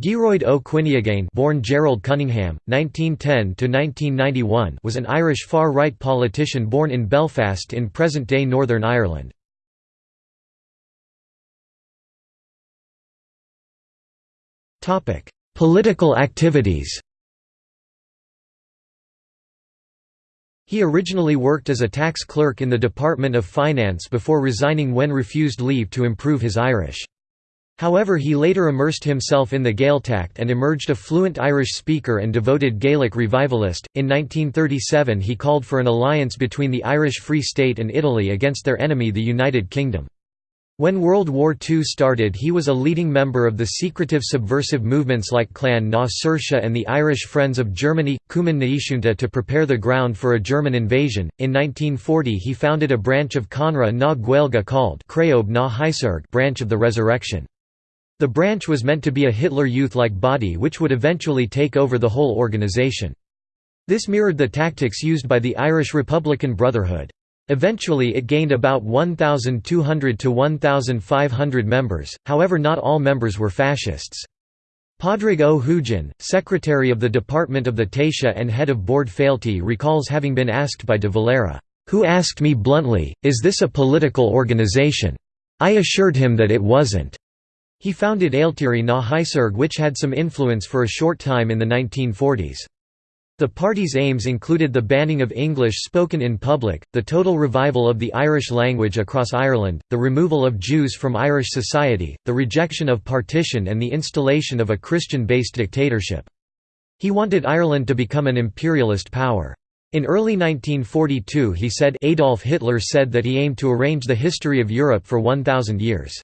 Gearoid Ó Cuinneagain born Gerald Cunningham, 1910–1991 was an Irish far-right politician born in Belfast in present-day Northern Ireland. Political activities He originally worked as a tax clerk in the Department of Finance before resigning when refused leave to improve his Irish. However he later immersed himself in the Gaeltacht and emerged a fluent Irish speaker and devoted Gaelic revivalist. In 1937 he called for an alliance between the Irish Free State and Italy against their enemy the United Kingdom. When World War II started he was a leading member of the secretive subversive movements like Clan na Saoirse and the Irish Friends of Germany, Cumann na Aoisiúnta to prepare the ground for a German invasion. In 1940 he founded a branch of Conradh na Gaeilge called Craobh na branch of the Resurrection. The branch was meant to be a Hitler Youth-like body which would eventually take over the whole organization. This mirrored the tactics used by the Irish Republican Brotherhood. Eventually it gained about 1,200 to 1,500 members, however not all members were fascists. Padraig Huaidhin, secretary of the Department of the Taoiseach and head of Bord Fáilte recalls having been asked by de Valera, "'Who asked me bluntly, is this a political organization? I assured him that it wasn't. He founded Ailtírí na hAiséirghe which had some influence for a short time in the 1940s. The party's aims included the banning of English spoken in public, the total revival of the Irish language across Ireland, the removal of Jews from Irish society, the rejection of partition and the installation of a Christian-based dictatorship. He wanted Ireland to become an imperialist power. In early 1942 he said Adolf Hitler said that he aimed to arrange the history of Europe for 1,000 years.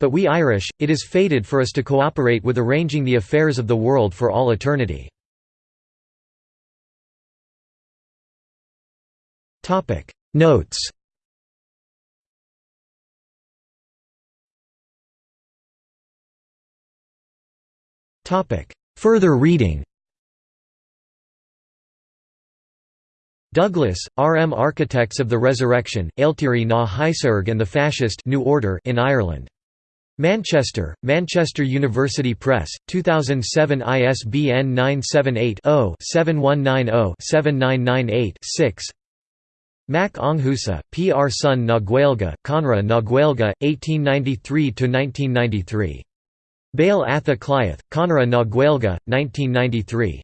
But we Irish, it is fated for us to cooperate with arranging the affairs of the world for all eternity. Notes Further reading Douglas, R. M. Architects of the Resurrection, Ailtírí na hAiséirghe and the Fascist New Order in Ireland. Manchester, Manchester University Press, 2007 ISBN 978-0-7190-7998-6 Mac Aonghusa, P. R. Son na Gaeilge, Conradh na 1893–1993. Baile Átha Cliath, Conradh na Gaeilge, 1993.